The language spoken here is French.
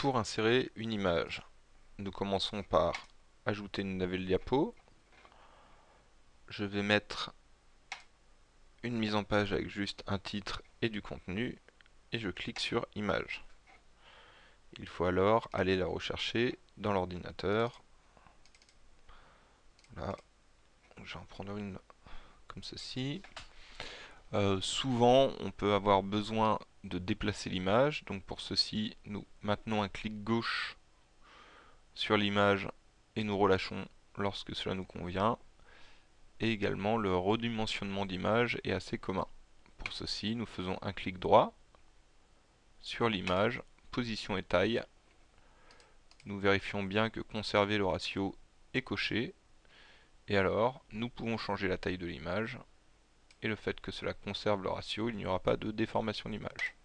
pour insérer une image. Nous commençons par ajouter une nouvelle diapo. Je vais mettre une mise en page avec juste un titre et du contenu et je clique sur image. Il faut alors aller la rechercher dans l'ordinateur. Là, je vais en prendre une comme ceci. Euh, souvent, on peut avoir besoin de déplacer l'image. Donc pour ceci, nous maintenons un clic gauche sur l'image et nous relâchons lorsque cela nous convient. Et également, le redimensionnement d'image est assez commun. Pour ceci, nous faisons un clic droit sur l'image, position et taille. Nous vérifions bien que conserver le ratio est coché. Et alors, nous pouvons changer la taille de l'image. Et le fait que cela conserve le ratio, il n'y aura pas de déformation d'image.